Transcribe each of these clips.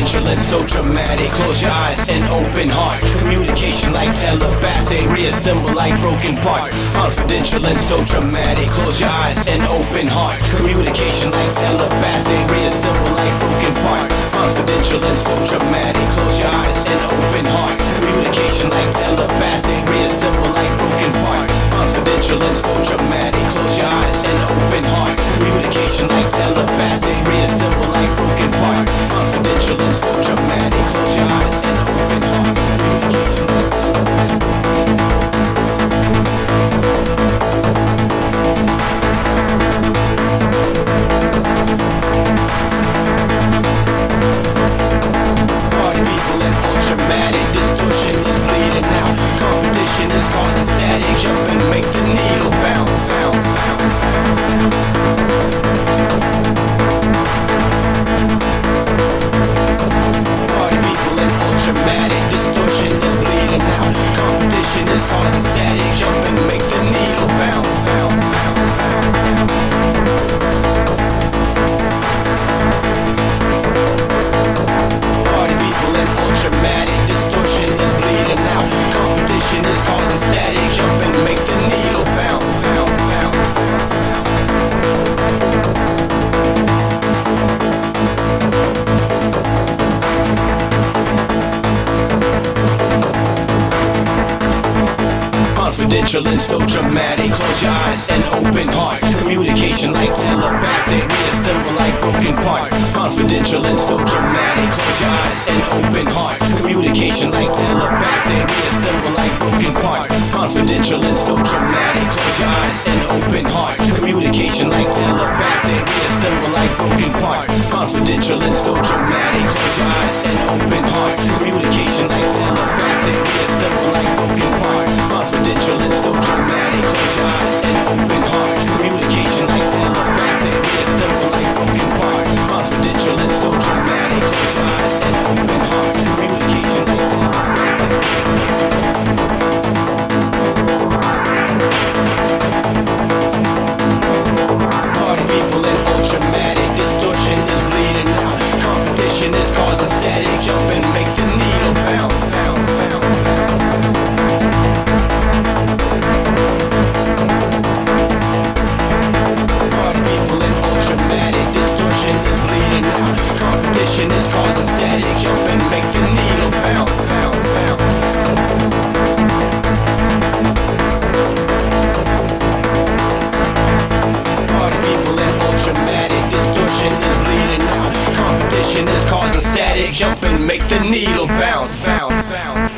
and so dramatic. Close your eyes and open hearts. Communication like telepathic, reassemble like broken parts. Confidential and so dramatic. Close your eyes and open hearts. Communication like telepathic, reassemble like broken parts. Confidential and so dramatic. Close your eyes and open hearts. Communication like telepathic, reassemble like broken parts. Confidential and so dramatic. Close your eyes and open hearts. Communication like telepathic, reassemble like broken parts. Confidential and so dramatic. Close your eyes and open hearts. Communication like telepathic. Competition is causing static. Jump and make the needle bounce. Sound, sound, sound, so dramatic. Close your eyes and like broken parts. Confidential and so dramatic. Close your eyes and open hearts. Communication like telepathic. Reassemble like broken parts. Confidential and so dramatic. Close your eyes and open hearts. Communication like telepathic. Reassemble like broken parts. Confidential and so dramatic. Close your eyes Competition is causing static. Jump and make the needle bounce. Sound, people and ultramatic distortion is bleeding out. Competition is causing static. Jump and make the needle bounce. Competition is causing static. Jump and make the needle bounce. Sound, sound,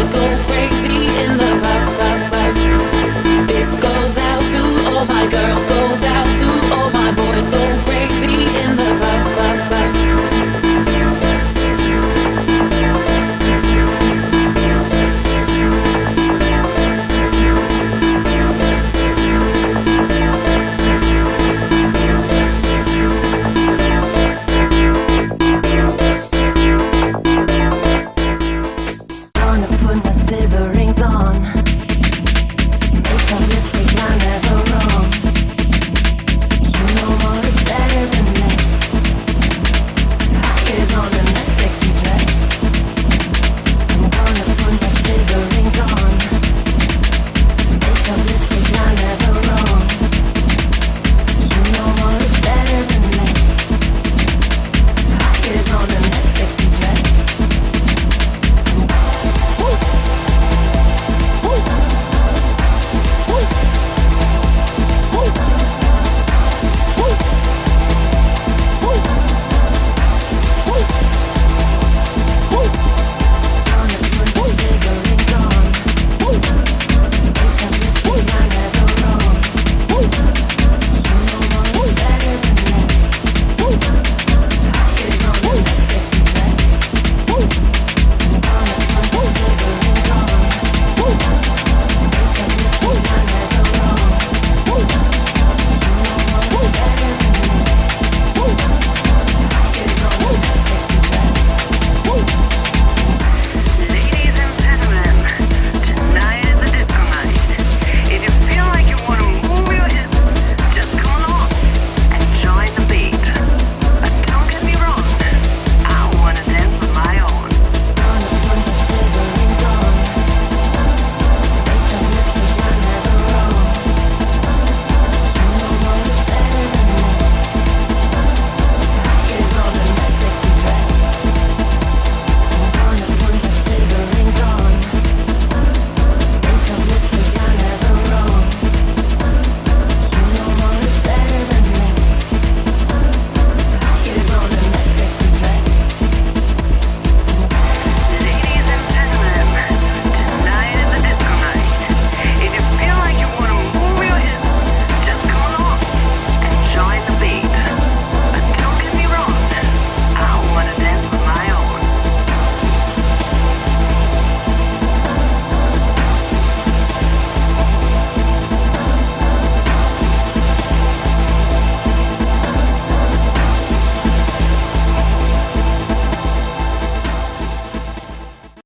Let's go.